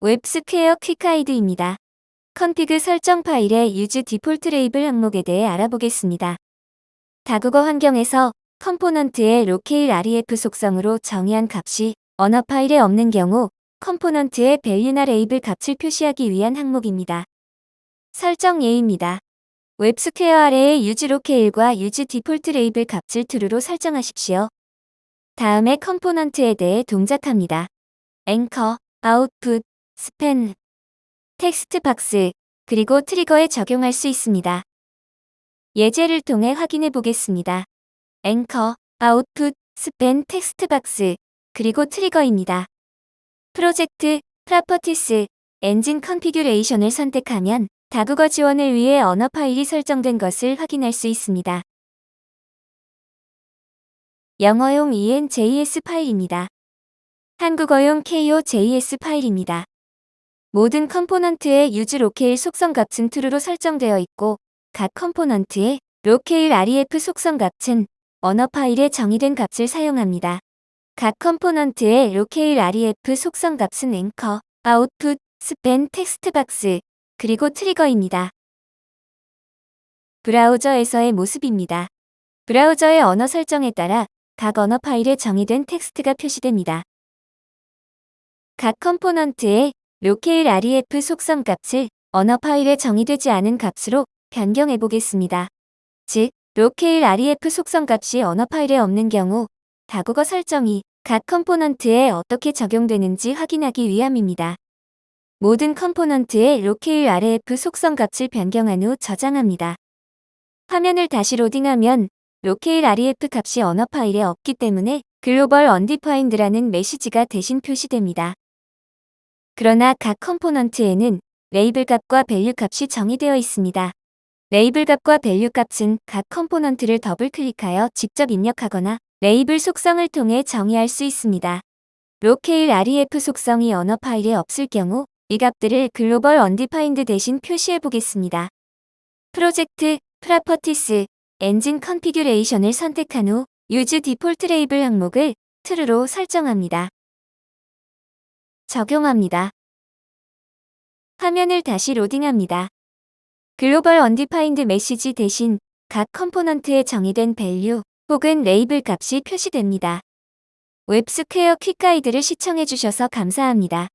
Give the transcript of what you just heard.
웹스퀘어 Quick Guide입니다. config 설정 파일의 use default label 항목에 대해 알아보겠습니다. 다국어 환경에서 컴포넌트의 로케일 REF 속성으로 정의한 값이 언어 파일에 없는 경우 component의 value나 레이블 값을 표시하기 위한 항목입니다. 설정 예입니다. 웹스퀘어 아래의 use locale과 use default label 값을 true로 설정하십시오. 다음에 component에 대해 동작합니다. anchor, output, span, text box, 그리고 trigger에 적용할 수 있습니다. 예제를 통해 확인해 보겠습니다. anchor, output, span text box, 그리고 trigger입니다. Project, Properties, Engine Configuration을 선택하면 다국어 지원을 위해 언어 파일이 설정된 것을 확인할 수 있습니다. 영어용 ENJS 파일입니다. 한국어용 KOJS 파일입니다. 모든 component의 use locale 속성 값은 true로 설정되어 있고 각 컴포넌트의 로케일 REF 속성 값은 언어 파일에 정의된 값을 사용합니다. 각 컴포넌트의 로케일 REF 속성 값은 anchor, output, span text box, 그리고 trigger입니다. 브라우저에서의 모습입니다. 브라우저의 언어 설정에 따라 각 언어 파일에 정의된 텍스트가 표시됩니다. 각 컴포넌트의 locale REF 속성 값을 언어 파일에 정의되지 않은 값으로 변경해 보겠습니다. 즉, 로케일 REF 속성 값이 언어 파일에 없는 경우 다국어 설정이 각 component에 어떻게 적용되는지 확인하기 위함입니다. 모든 컴포넌트의 locale REF 속성 값을 변경한 후 저장합니다. 화면을 다시 로딩하면 로케일 REF 값이 언어 파일에 없기 때문에 global undefined라는 메시지가 대신 표시됩니다. 그러나 각 component에는 label 값과 value 값이 정의되어 있습니다. 레이블 값과 value 값은 각 component를 더블 클릭하여 직접 입력하거나 레이블 속성을 통해 정의할 수 있습니다. locale REF 속성이 언어 파일에 없을 경우 이 값들을 global undefined 대신 표시해 보겠습니다. Project, Properties, Engine Configuration을 선택한 후 use default label 항목을 true로 설정합니다. 적용합니다. 화면을 다시 로딩합니다. global undefined 메시지 대신 각 component에 정의된 value 혹은 레이블 값이 표시됩니다. 웹스퀘어 퀵가이드를 시청해주셔서 감사합니다.